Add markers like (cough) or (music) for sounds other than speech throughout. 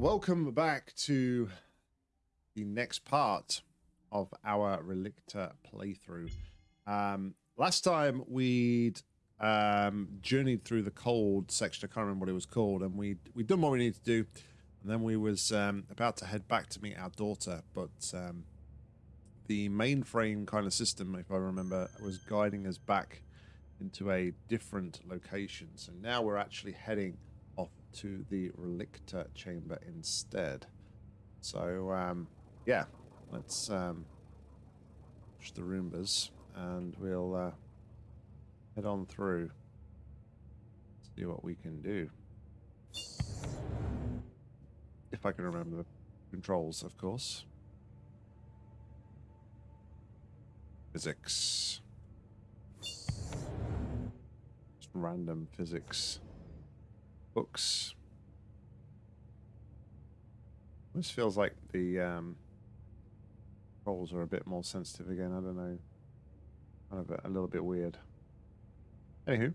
Welcome back to the next part of our Relicta playthrough. Um, last time we'd um, journeyed through the cold section. I can't remember what it was called, and we we'd done what we needed to do, and then we was um, about to head back to meet our daughter, but um, the mainframe kind of system, if I remember, was guiding us back into a different location. So now we're actually heading to the Relicta chamber instead. So um, yeah, let's um, push the Roombas and we'll uh, head on through. See what we can do. If I can remember the controls, of course. Physics. Just random physics. Books. This feels like the um, controls are a bit more sensitive again. I don't know. Kind of a, a little bit weird. Anywho.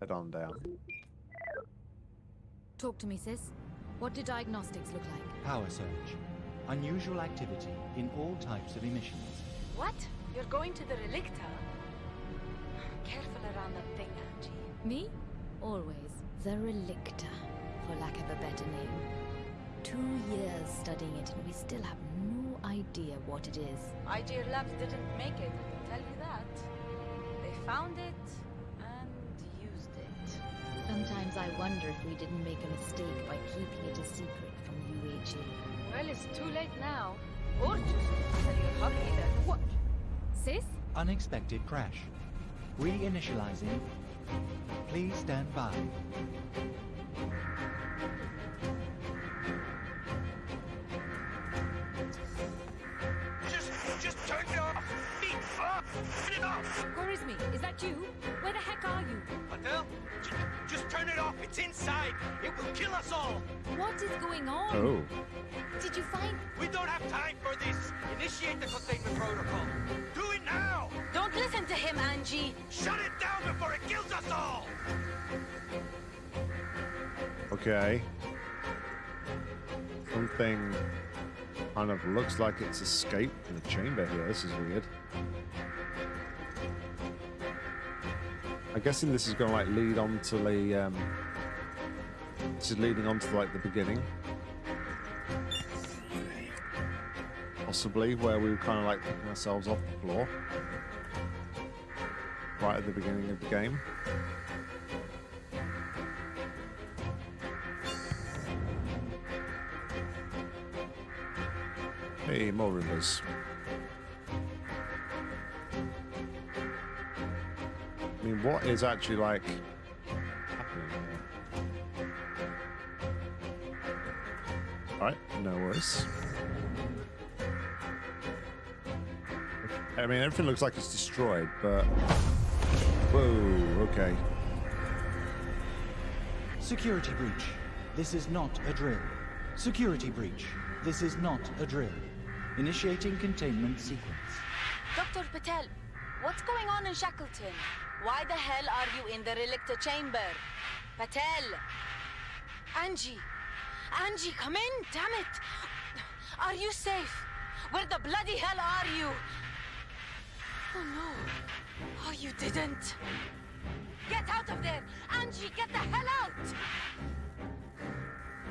Head on down. Talk to me, sis. What do diagnostics look like? Power surge. Unusual activity in all types of emissions. What? You're going to the Relicta? Careful around that thing, Angie. Me? Always. The Relicta, for lack of a better name. Two years studying it and we still have no idea what it is. IGR Labs didn't make it, I can tell you that. They found it and used it. Sometimes I wonder if we didn't make a mistake by keeping it a secret from UHA. Well, it's too late now. Or too soon to tell your hubby that. What? Sis? Unexpected crash. Reinitializing. Please stand by. Just, just turn it off! Feet off! Turn it off! Korizmi, is that you? Where the heck are you? Patel, just, just turn it off! It's inside! It will kill us all! What is going on? Oh. Did you find... We don't have time for this! Initiate the containment protocol! Do it now! Don't listen to him, Angie. Shut it down before it kills us all! Okay. Something kind of looks like it's escaped from the chamber here. This is weird. I'm guessing this is going to like lead on to the um this is leading on to like the beginning. Possibly where we were kind of like picking ourselves off the floor. Right at the beginning of the game. Hey, more rumors. What is actually like happening? Alright, no worries. I mean, everything looks like it's destroyed, but. Whoa, okay. Security breach. This is not a drill. Security breach. This is not a drill. Initiating containment sequence. Dr. Patel, what's going on in Shackleton? Why the hell are you in the Relicta chamber? Patel! Angie! Angie, come in, damn it! Are you safe? Where the bloody hell are you? Oh no. Oh, you didn't. Get out of there! Angie, get the hell out!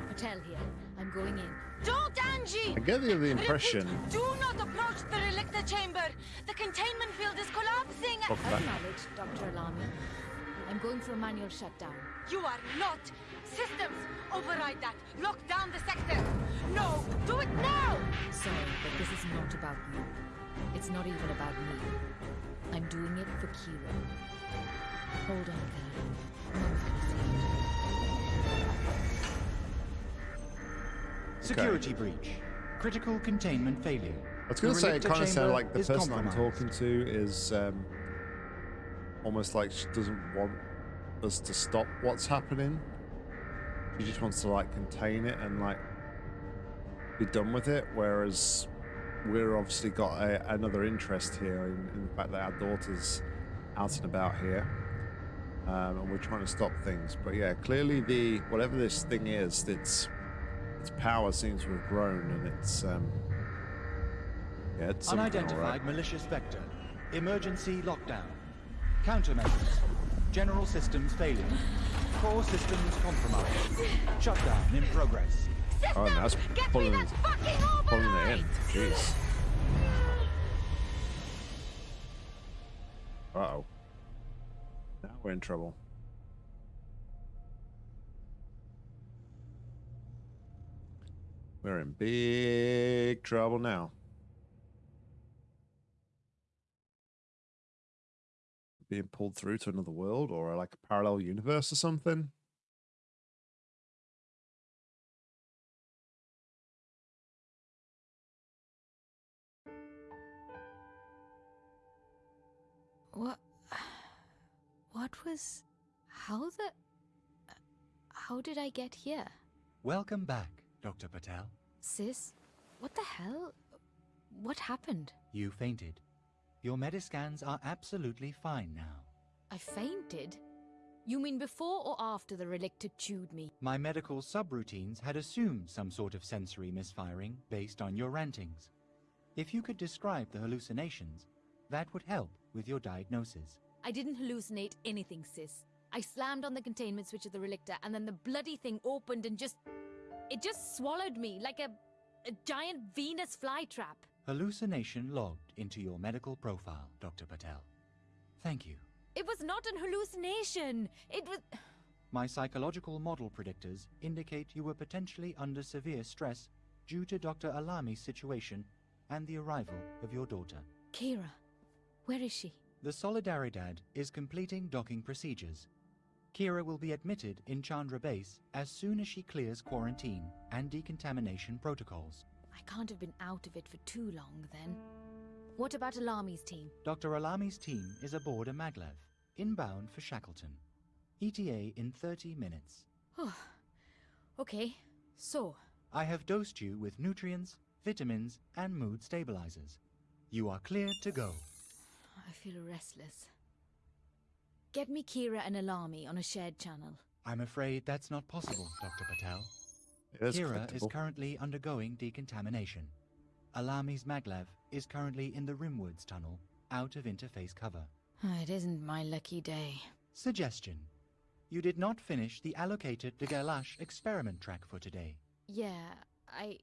Patel here. I'm going in. Don't, Angie! I get the, the Repeat, impression. do not approach the Relicta chamber! The containment field is collapsing! Fuck. Acknowledged, Dr. Alami. I'm going for a manual shutdown. You are not! Systems! Override that! Lock down the sector! No! Do it now! Sorry, but this is not about you. It's not even about me. I'm doing it for Kira. Hold on, Caroline. Mom's gonna see. Security breach. Critical containment failure. I was going to say, it kind of sounded like the is person I'm talking to is um, almost like she doesn't want us to stop what's happening. She just wants to like contain it and like be done with it. Whereas we're obviously got a, another interest here in, in the fact that our daughter's out and about here. um, and we're trying to stop things. But yeah, clearly the whatever this thing is, its its power seems to have grown, and it's um, yeah, it's something, all right. Unidentified malicious vector. Emergency lockdown. Countermeasures. General systems failing. Core systems compromised. Shutdown in progress. Oh, that's Get me pulling, that fucking pulling it override! in. Jeez. Uh oh. Now we're in trouble. We're in big trouble now. Being pulled through to another world or like a parallel universe or something. What? What was. How the. How did I get here? Welcome back, Dr. Patel. Sis? What the hell? What happened? You fainted. Your mediscans are absolutely fine now. I fainted? You mean before or after the relicta chewed me? My medical subroutines had assumed some sort of sensory misfiring based on your rantings. If you could describe the hallucinations, that would help with your diagnosis. I didn't hallucinate anything, sis. I slammed on the containment switch of the relicta, and then the bloody thing opened and just. It just swallowed me like a. a giant Venus flytrap. Hallucination logged into your medical profile, Dr. Patel. Thank you. It was not an hallucination! It was. My psychological model predictors indicate you were potentially under severe stress due to Dr. Alami's situation and the arrival of your daughter. Kira. Where is she? The Solidaridad is completing docking procedures. Kira will be admitted in Chandra Base as soon as she clears quarantine and decontamination protocols. I can't have been out of it for too long then. What about Alami's team? Dr. Alami's team is aboard a maglev, inbound for Shackleton. ETA in 30 minutes. Okay, so. I have dosed you with nutrients, vitamins, and mood stabilizers. You are cleared to go. I feel restless. Get me Kira and Alami on a shared channel. I'm afraid that's not possible, Dr. Patel. It is Kira is currently undergoing decontamination. Alami's maglev is currently in the Rimwoods tunnel, out of interface cover. Ah, it isn't my lucky day. Suggestion. You did not finish the allocated de Gerlache experiment track for today. Yeah, I.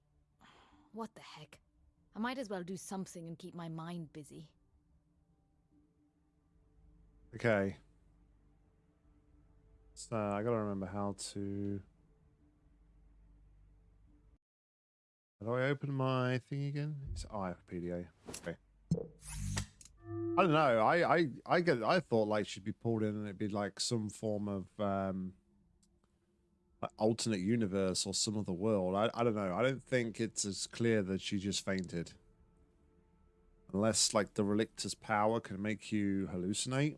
What the heck? I might as well do something and keep my mind busy. Okay. So I gotta remember how to. How do I open my thing again? It's IFPDA. Okay. I don't know. I I I get. I thought like she'd be pulled in and it'd be like some form of um like alternate universe or some other world. I I don't know. I don't think it's as clear that she just fainted. Unless like the relicta's power can make you hallucinate.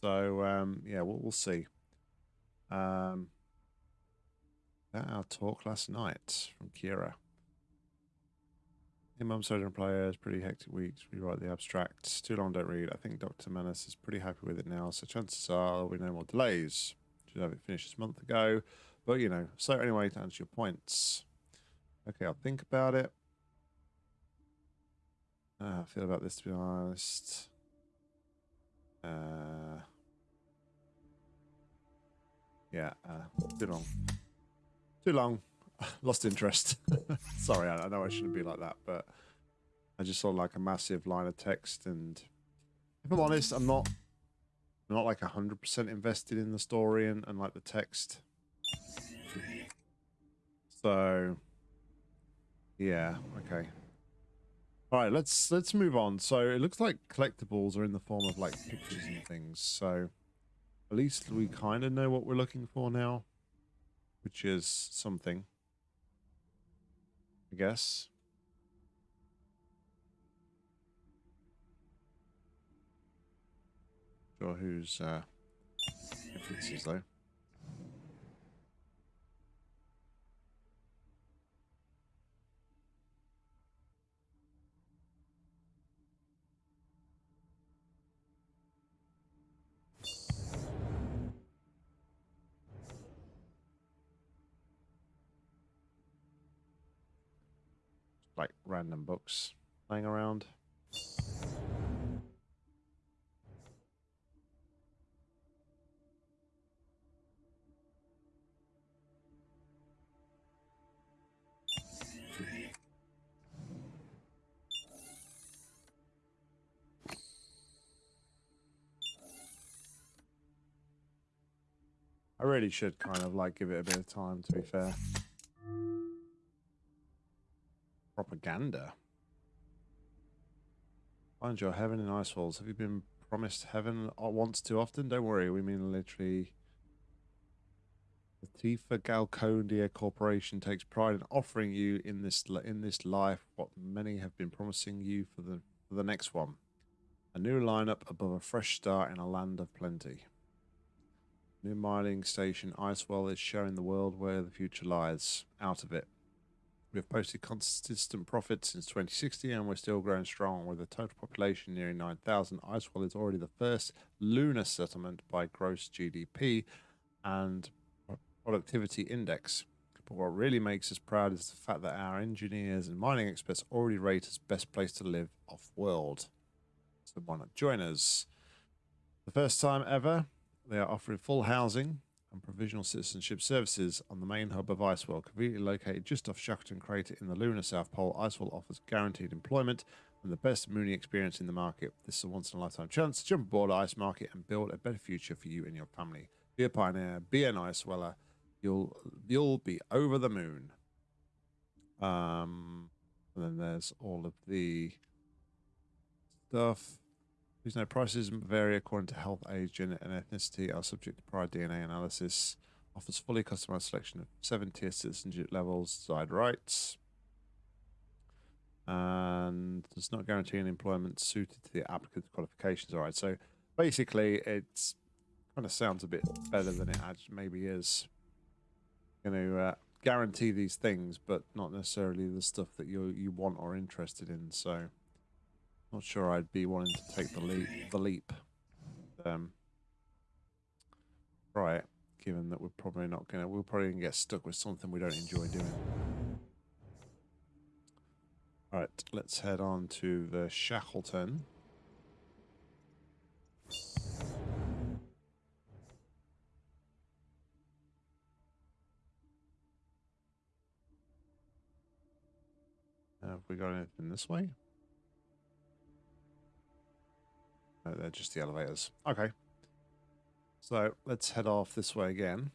So um, yeah, we'll, we'll see. Um, that our talk last night from Kira. Hey, Mum, Soldier and Players, pretty hectic weeks. We write the abstract. Too long, don't read. I think Dr. Manus is pretty happy with it now, so chances are there'll be no more delays. Should have it finished this month ago. But, you know, so anyway, to answer your points. Okay, I'll think about it. Uh, I feel about this, to be honest. Uh, yeah, uh, too long. Too long. (laughs) Lost interest. (laughs) Sorry, I, know I shouldn't be like that, but I just saw like a massive line of text, and if I'm honest, I'm not, I'm not like hundred percent invested in the story and, and like the text. So, yeah, okay. All right, let's let's move on. So it looks like collectibles are in the form of like pictures and things. So at least we kind of know what we're looking for now, which is something. I guess. Sure, who's uh, references though. Random books laying around. I really should kind of like give it a bit of time to be fair. Propaganda. Find your heaven in ice walls. Have you been promised heaven o- once too often? Don't worry, we mean literally. The Tifa Galcondia Corporation takes pride in offering you in this in this life what many have been promising you for the for the next one. A new lineup above a fresh start in a land of plenty. New mining station Icewell is showing the world where the future lies. Out of it. We have posted consistent profits since 2060 and we're still growing strong. With a total population nearing 9,000, Icewell is already the first lunar settlement by gross GDP and productivity index. But what really makes us proud is the fact that our engineers and mining experts already rate us best place to live off world. So why not join us? The first time ever, they are offering full housing and provisional citizenship services on the main hub of Icewell, conveniently located just off Shackleton Crater in the lunar South Pole. Icewell offers guaranteed employment and the best mooning experience in the market. This is a once in a lifetime chance to jump aboard Ice Market and build a better future for you and your family. Be a pioneer, be an Iceweller. You'll you'll be over the moon. Um, and then there's all of the stuff. Please note prices vary according to health, age, gender, and ethnicity. Are subject to prior DNA analysis. Offers fully customized selection of seven tier citizenship levels, side rights, and does not guarantee an employment suited to the applicant's qualifications. All right, so basically, it's kind of sounds a bit better than it actually maybe is. Going to uh, guarantee these things, but not necessarily the stuff that you you want or interested in. So. Not sure I'd be wanting to take the leap. The leap. Um, right, given that we're probably not gonna, we're probably gonna get stuck with something we don't enjoy doing. All right, let's head on to the Shackleton. Have we got anything this way? No, they're just the elevators. Okay. So let's head off this way again.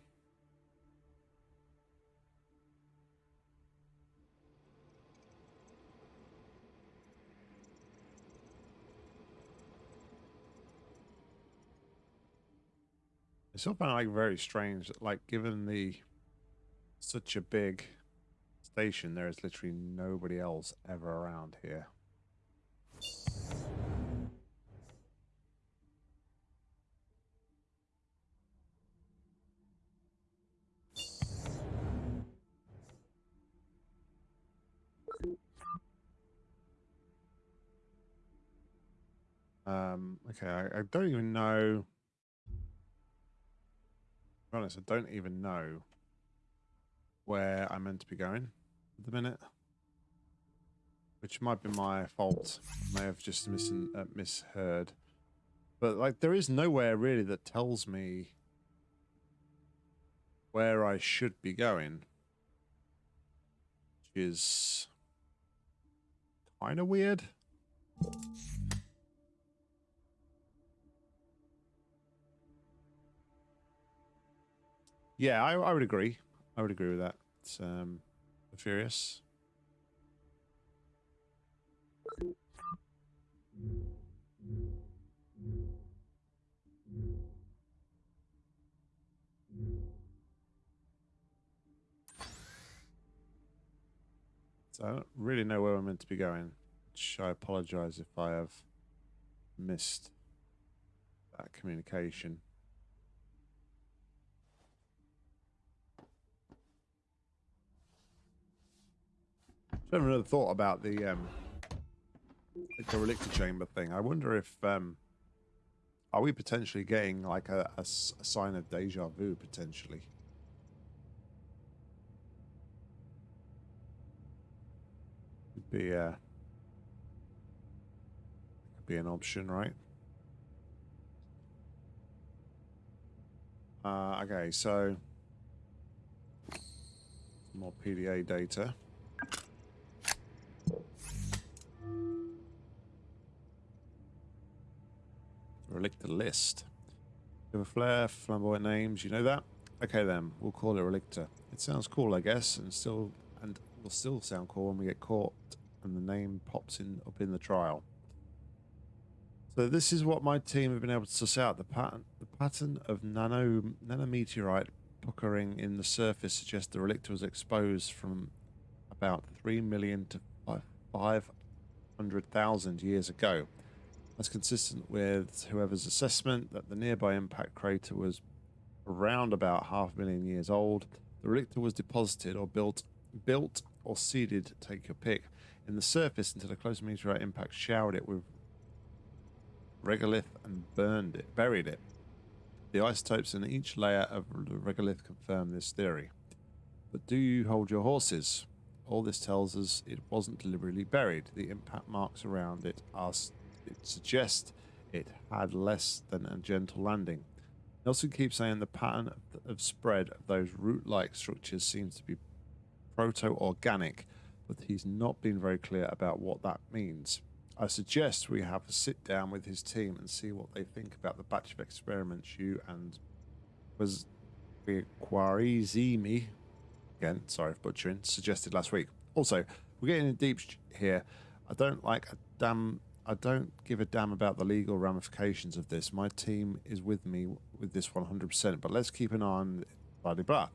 I still find it like very strange like given the such a big station, there is literally nobody else ever around here. Um, okay, I, I don't even know. To be honest, I don't even know where I'm meant to be going at the minute. Which might be my fault. I May have just mis- uh, misheard. But like there is nowhere really that tells me where I should be going. Which is kind of weird. Yeah, I, I would agree. I would agree with that. It's, um, Furious. So I don't really know where I'm meant to be going. Which I apologize if I have missed that communication. I haven't really thought about the um relicta chamber thing. I wonder if um are we potentially getting like a sign of deja vu potentially? be uh could be an option, right? Uh, okay, so more PDA data. Relicta list. Give a flair, flamboyant names, you know that? Okay then, we'll call it Relicta. It sounds cool, I guess, and still and will still sound cool when we get caught and the name pops in up in the trial. So this is what my team have been able to suss out. The pattern the pattern of nano nanometeorite puckering in the surface suggests the relicta was exposed from about three million to five hundred thousand years ago. That's consistent with whoever's assessment that the nearby impact crater was around about half a million years old. The relicta was deposited or built built or seeded, take your pick, in the surface until a close meteorite impact showered it with regolith and burned it, buried it. The isotopes in each layer of the regolith confirm this theory. But do you hold your horses? All this tells us it wasn't deliberately buried. The impact marks around it are it suggests it had less than a gentle landing. Nelson keeps saying the pattern of, spread of those root-like structures seems to be proto-organic, but he's not been very clear about what that means. I suggest we have a sit down with his team and see what they think about the batch of experiments you and was Quarizimi again, sorry for butchering, suggested last week. Also, we're getting in deep here. I don't like a damn I don't give a damn about the legal ramifications of this. My team is with me with this 100%, but let's keep an eye on blah blah.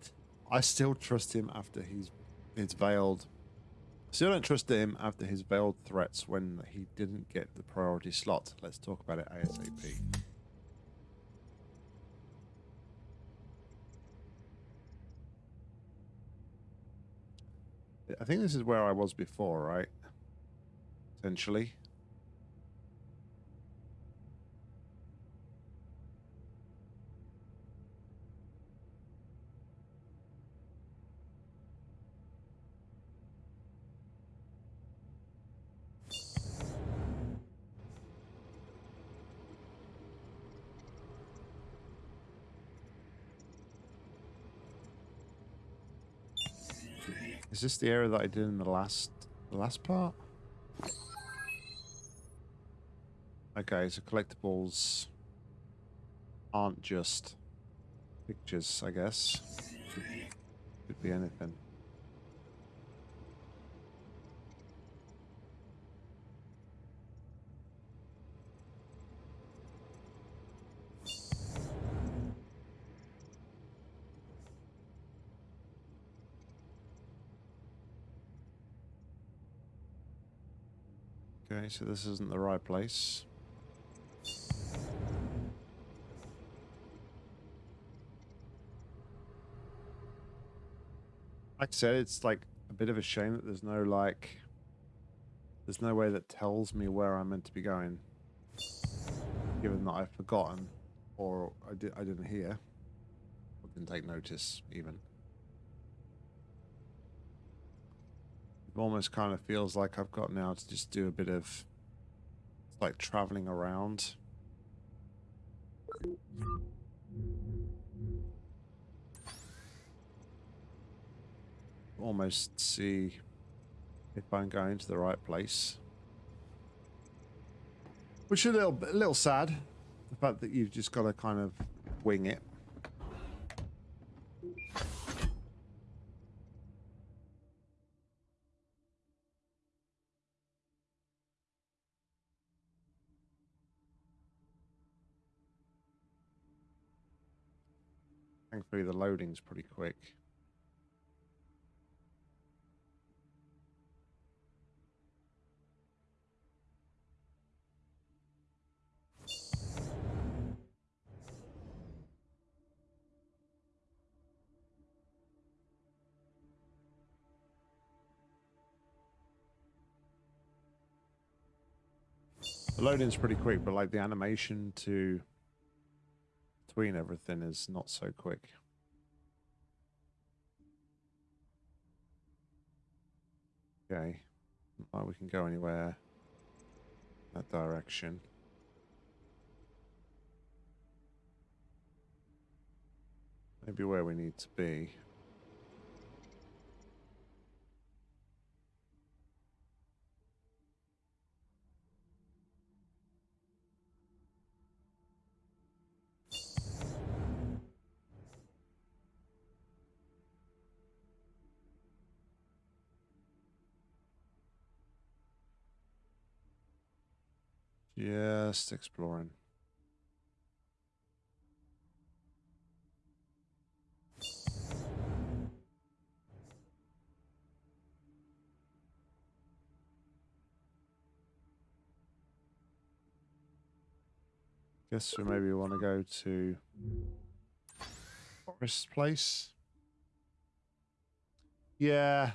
I still trust him after he's his veiled Still don't trust him after his veiled threats when he didn't get the priority slot. Let's talk about it ASAP. I think this is where I was before, right? Essentially. Is this the area that I did in the last the last part? Okay, so collectibles aren't just pictures, I guess. Could be anything. Okay, so this isn't the right place. Like I said, it's like a bit of a shame that there's no like there's no way that tells me where I'm meant to be going. Given that I've forgotten or I did I didn't hear. Or didn't take notice even. Almost kind of feels like I've got now to just do a bit of like traveling around. Almost see if I'm going to the right place. Which is a little, a little sad. The fact that you've just got to kind of wing it. Loading's pretty quick. The loading's pretty quick, but like the animation to between everything is not so quick. Okay. Not we can go anywhere that direction. Maybe where we need to be. Just exploring. Guess we maybe want to go to Forest Place. Yeah.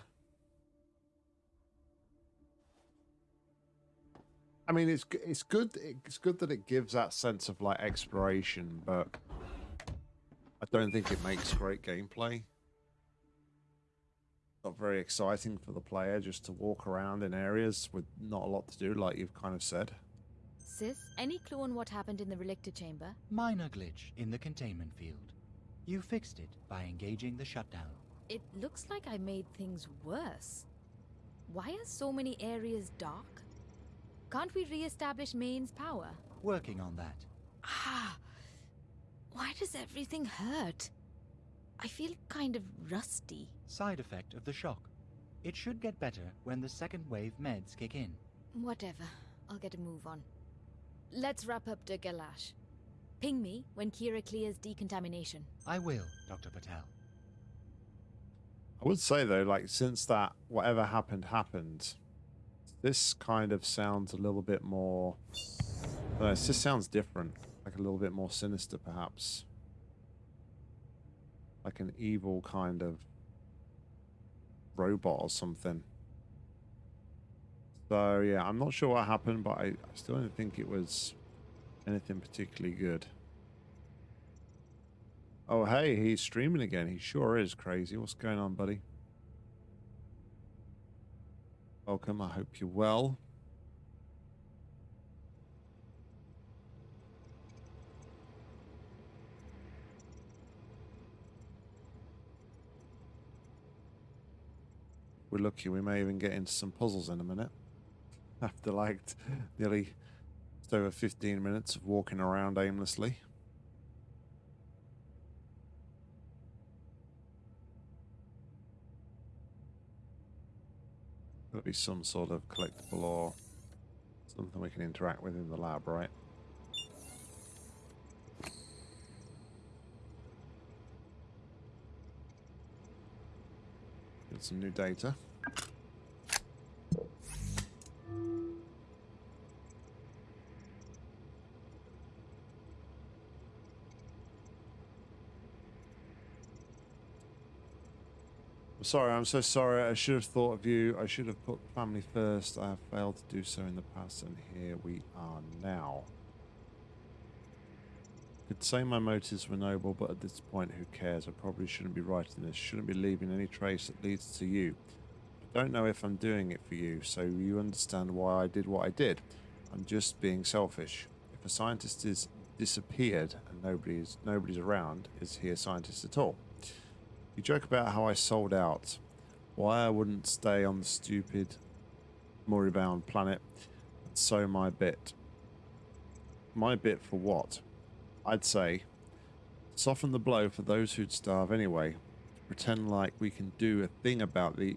I mean, it's it's good. It's good that it gives that sense of like exploration, but I don't think it makes great gameplay. Not very exciting for the player just to walk around in areas with not a lot to do, like you've kind of said. Sis, any clue on what happened in the relicta chamber? Minor glitch in the containment field. You fixed it by engaging the shutdown. It looks like I made things worse. Why are so many areas dark? Can't we re-establish mains power? Working on that. Ah, why does everything hurt? I feel kind of rusty. Side effect of the shock. It should get better when the second wave meds kick in. Whatever, I'll get a move on. Let's wrap up the Gerlache. Ping me when Kira clears decontamination. I will, Dr. Patel. I would say though, like since that whatever happened happened, this kind of sounds a little bit more. Don't it just sounds different, like a little bit more sinister, perhaps. Like an evil kind of robot or something. So yeah, I'm not sure what happened, but I, I still don't think it was anything particularly good. Oh hey, he's streaming again. He sure is crazy. What's going on, buddy? Welcome. I hope you're well. We're lucky. We may even get into some puzzles in a minute. (laughs) After like nearly over 15 minutes of walking around aimlessly. There'll be some sort of collectible or something we can interact with in the lab, right? Get some new data. Sorry, I'm so sorry. I should have thought of you. I should have put family first. I have failed to do so in the past, and here we are now. I could say my motives were noble, but at this point, who cares? I probably shouldn't be writing this. Shouldn't be leaving any trace that leads to you. I don't know if I'm doing it for you, so you understand why I did what I did. I'm just being selfish. If a scientist is disappeared and nobody's nobody's around, is he a scientist at all? You joke about how I sold out. Why I wouldn't stay on the stupid, moribund planet and sow my bit. My bit for what? I'd say soften the blow for those who'd starve anyway. Pretend like we can do a thing about the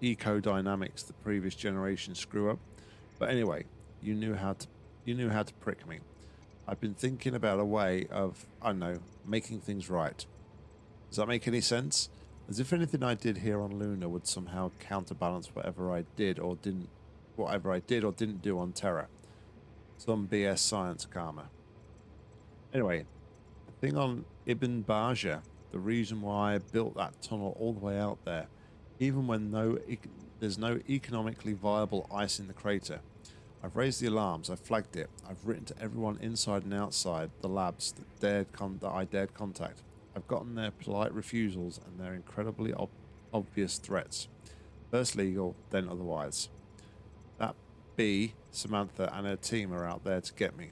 eco dynamics the previous generation screw up. But anyway, you knew how to you knew how to prick me. I've been thinking about a way of I don't know making things right. Does that make any sense? As if anything I did here on Luna would somehow counterbalance whatever I did or didn't, whatever I did or didn't do on Terra. Some BS science karma. Anyway, the thing on Ibn Bajja, the reason why I built that tunnel all the way out there, even when no, there's no economically viable ice in the crater. I've raised the alarms. I've flagged it. I've written to everyone inside and outside the labs that dared that I dared contact. I've gotten their polite refusals and their incredibly ob- obvious threats. First legal, then otherwise. That B, Samantha, and her team are out there to get me.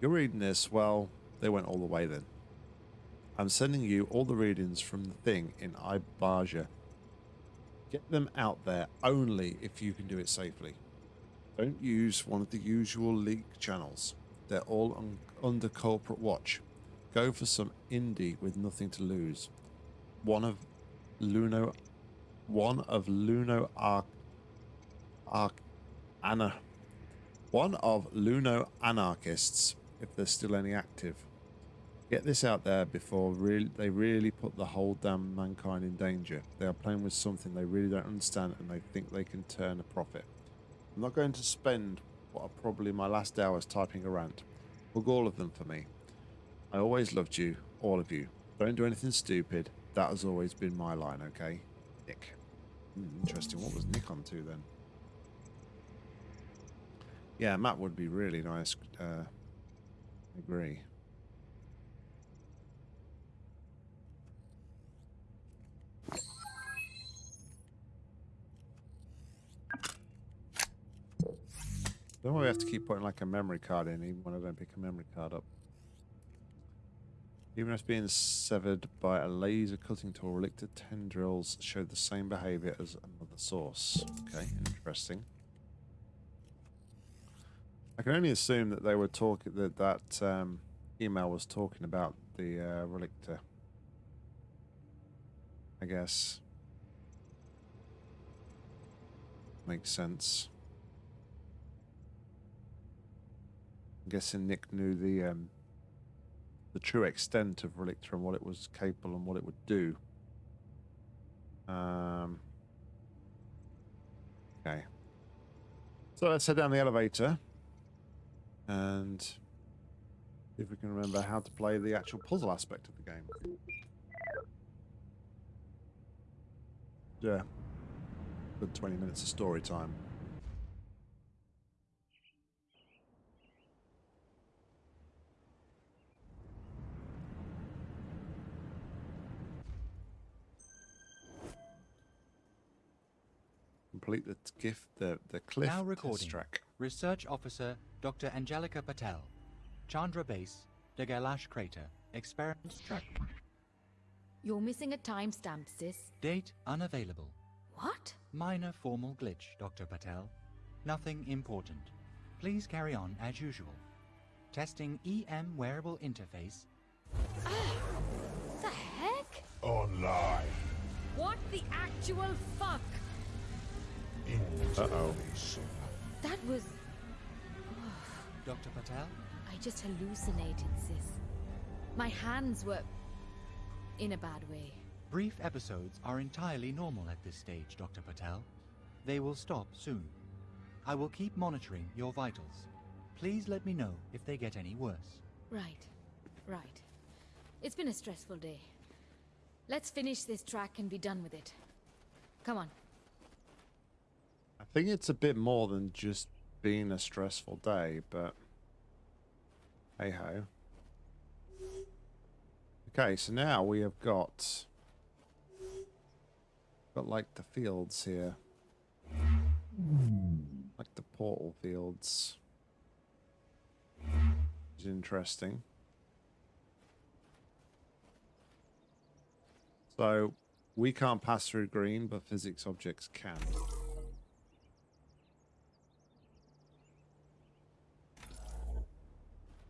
You're reading this, well, they went all the way then. I'm sending you all the readings from the thing in Ibaja. Get them out there only if you can do it safely. Don't use one of the usual leak channels. They're all un- under corporate watch. Go for some indie with nothing to lose. One of Luno, one of Luno Arc, Arc, Anna, one of Luno anarchists, if there's still any active. Get this out there before really, they really put the whole damn mankind in danger. They are playing with something they really don't understand and they think they can turn a profit. I'm not going to spend what are probably my last hours typing a rant. Book all of them for me. I always loved you, all of you. Don't do anything stupid. That has always been my line, okay? Nick. Hmm, interesting. What was Nick on to then? Yeah, Matt would be really nice. Uh, agree. Don't we have to keep putting like a memory card in even when I don't pick a memory card up. Even if being severed by a laser cutting tool, relicted tendrils show the same behavior as another source. Okay, interesting. I can only assume that they were talking that that um, email was talking about the uh, relicta. I guess makes sense. I'm guessing Nick knew the um, the true extent of Relicta and what it was capable and what it would do. Um, okay. So let's head down the elevator and see if we can remember how to play the actual puzzle aspect of the game. Yeah. Good 20 minutes of story time. Complete the gift, the the cliff Now test recording. track. Research Officer Dr. Angelica Patel. Chandra Base, the Gerlache Crater. Experiment track. You're missing a timestamp, sis. Date unavailable. What? Minor formal glitch, Dr. Patel. Nothing important. Please carry on as usual. Testing EM wearable interface. Ah, The heck? Online. What the actual fuck? Uh-oh. That was. Dr. Patel? I just hallucinated, sis. My hands were. in a bad way. Brief episodes are entirely normal at this stage, Dr. Patel. They will stop soon. I will keep monitoring your vitals. Please let me know if they get any worse. Right, right. It's been a stressful day. Let's finish this track and be done with it. Come on. I think it's a bit more than just being a stressful day, but hey ho. Okay, so now we have got got like the fields here, like the portal fields. Which is interesting. So we can't pass through green, but physics objects can.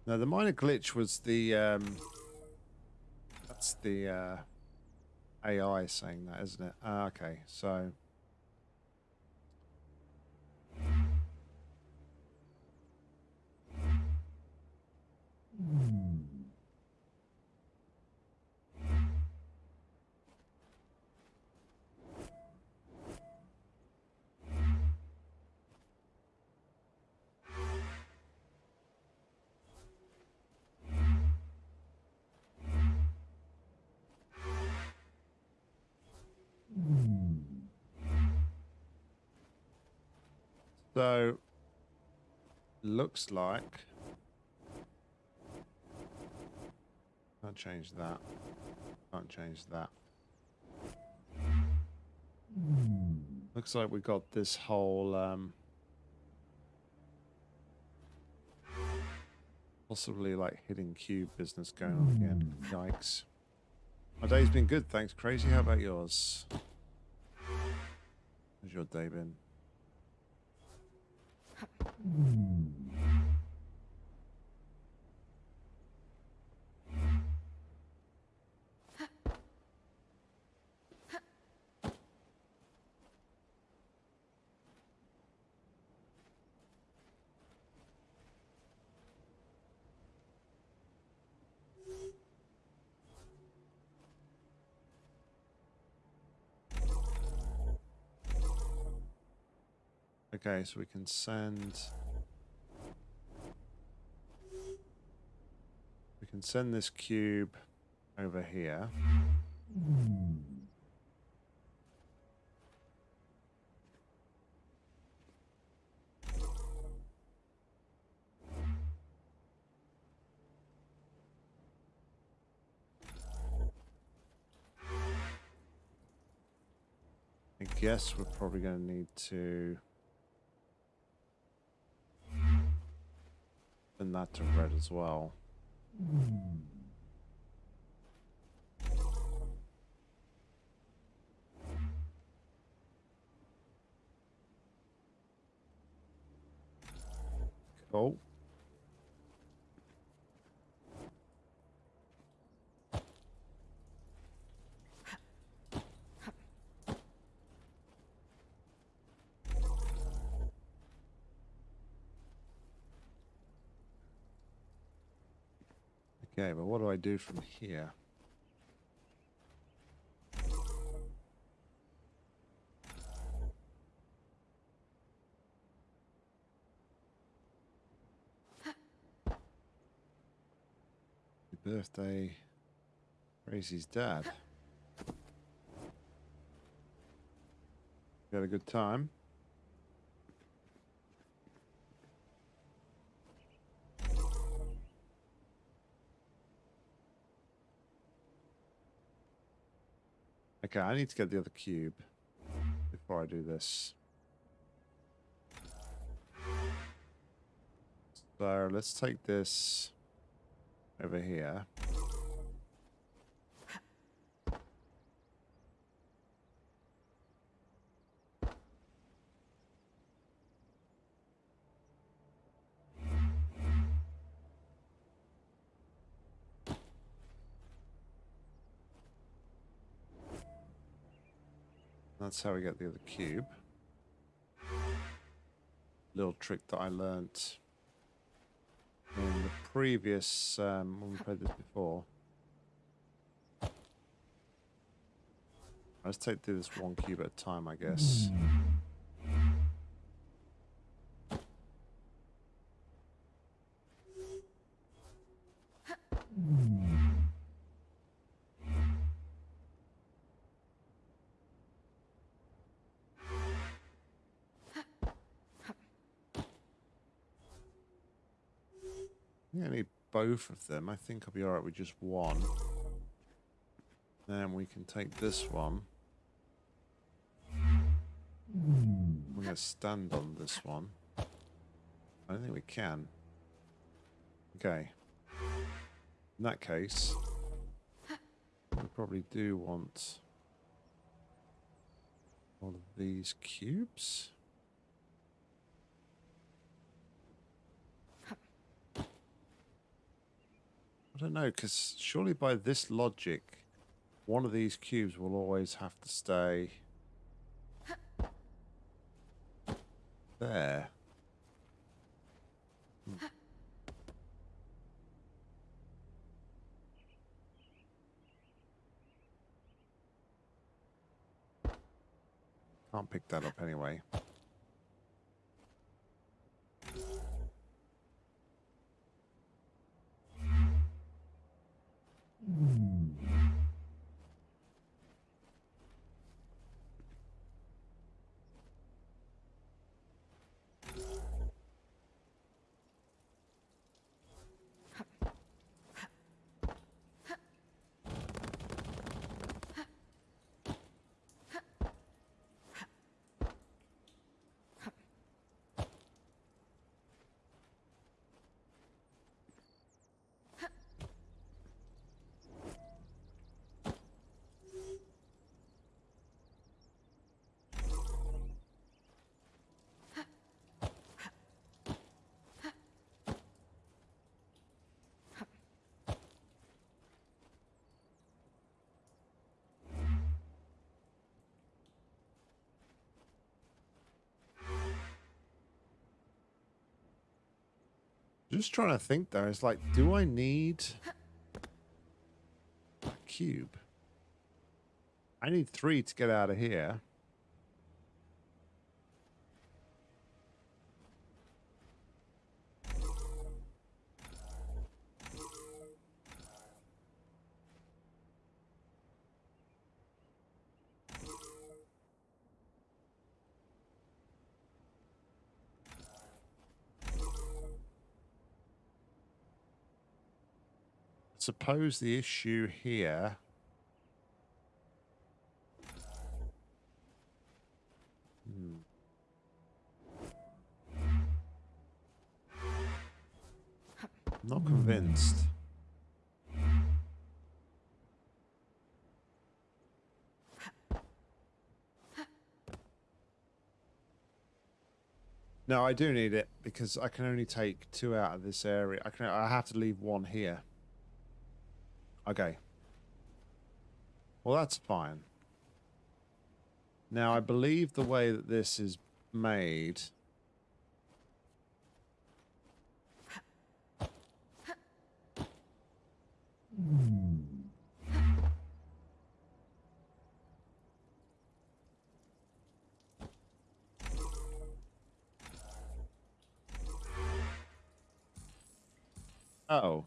No, the minor glitch was the um that's the uh AI saying that, isn't it? Ah, okay, so So, looks like... Can't change that. Can't change that. Looks like we got this whole... Um, possibly like hidden cube business going on again. Hmm. Yikes. My day's been good, thanks, Crazy. How about yours? How's your day been? Ha. Okay, so we can send. We can send this cube over here. I guess we're probably going to need to send that to red as well. Cool. Okay, but what do I do from here? Birthday, Crazy's dad. You had a good time? Okay, I need to get the other cube before I do this. So let's take this over here. That's how we get the other cube. Little trick that I learnt in the previous, um, when we played this before. Let's take through this one cube at a time, I guess. Both of them. I think I'll be alright with just one. Then we can take this one. We're going to stand on this one. I don't think we can. Okay. In that case, we probably do want all of these cubes. I don't know, because surely by this logic, one of these cubes will always have to stay there. Hmm. Can't pick that up anyway. Mm-hmm. Just trying to think though. It's like, do I need a cube? I need three to get out of here. Suppose the issue here Hmm. Not convinced. No, I do need it because I can only take two out of this area. I can. I have to leave one here. Okay. Well, that's fine. Now, I believe the way that this is made... Oh.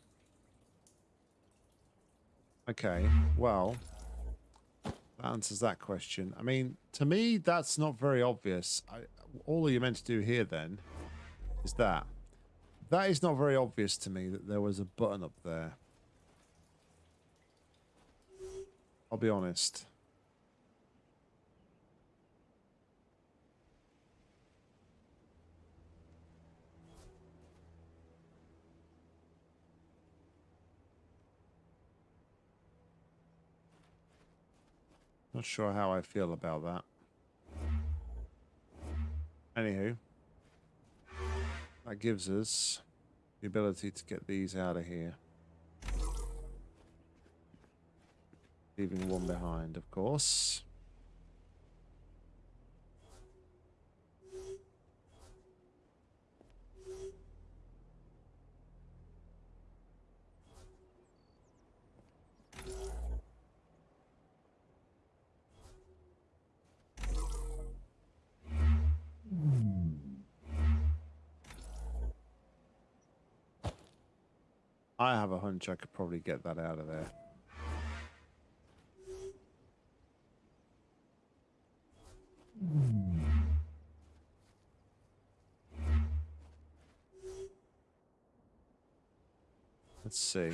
Okay, well, that answers that question. I mean, to me, that's not very obvious. I, all you're meant to do here, then, is that. That is not very obvious to me that there was a button up there. I'll be honest. Not sure how I feel about that. Anywho, that gives us the ability to get these out of here. Leaving one behind, of course. I have a hunch I could probably get that out of there. Let's see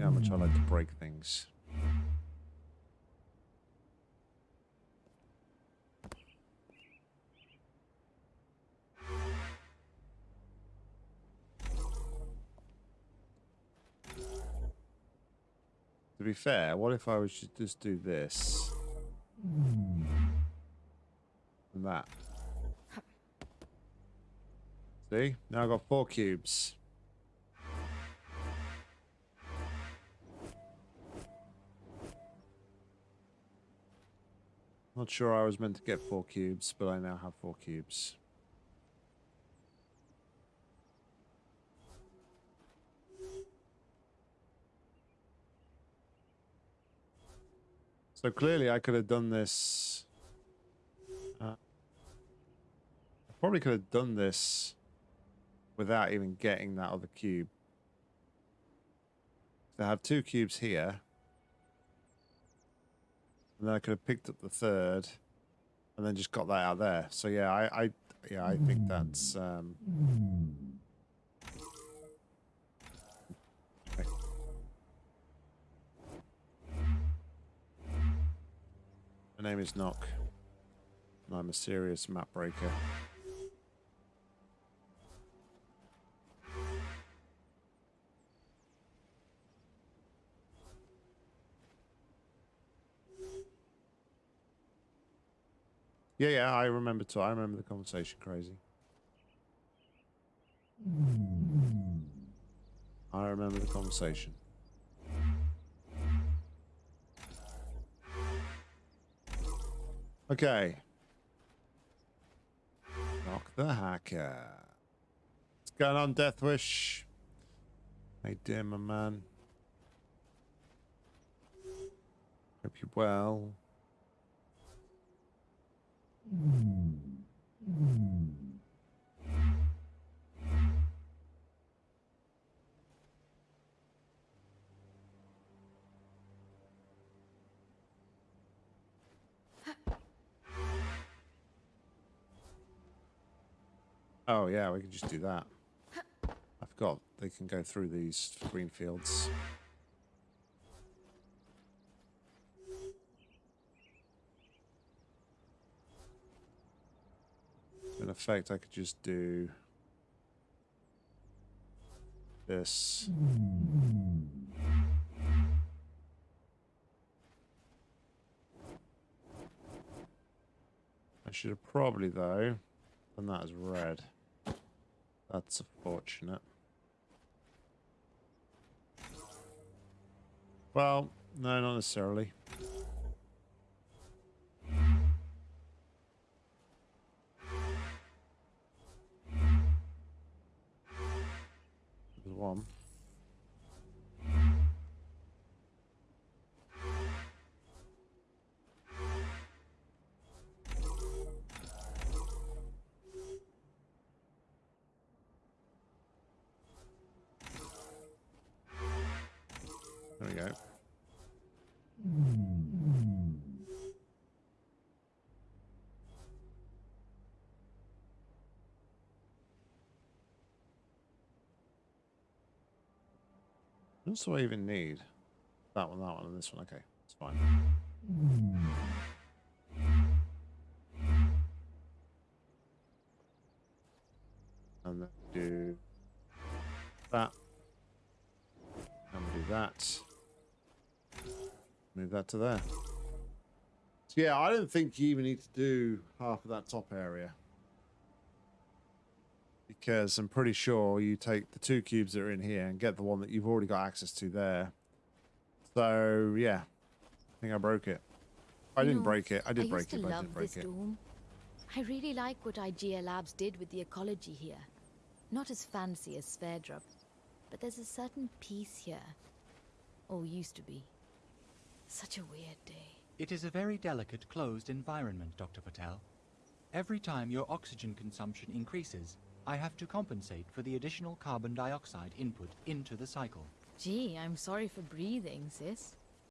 how much I like to break things. Be fair, what if I was to just do this? And that. See? Now I've got four cubes. Not sure I was meant to get four cubes, but I now have four cubes. So clearly I could have done this. Uh, I probably could have done this without even getting that other cube. So I have two cubes here. And then I could have picked up the third and then just got that out there. So yeah, I, I yeah, I think that's um name is Nock, and I'm a serious map breaker. Yeah, yeah, I remember too. I remember the conversation, crazy. I remember the conversation. Okay. Knock the hacker. What's going on, Deathwish? Hey, dear, my man. Hope you're well. Oh yeah, we can just do that. I forgot they can go through these green fields. In effect, I could just do this. I should have probably, though, done that as red. That's unfortunate. Well, no, not necessarily. There's one. What do I even need? That one, that one, and this one. Okay, it's fine. And then do that. And we do that. Move that to there. So yeah, I don't think you even need to do half of that top area. Because I'm pretty sure you take the two cubes that are in here and get the one that you've already got access to there. So yeah, I think I broke it. I You didn't know, break it. I did I break it, but I didn't break this it. dome. I really like what IGA Labs did with the ecology here. Not as fancy as Sverdrup, but there's a certain peace here. Or used to be. Such a weird day. It is a very delicate, closed environment, Dr. Patel. Every time your oxygen consumption increases, I have to compensate for the additional carbon dioxide input into the cycle. Gee, I'm sorry for breathing, sis.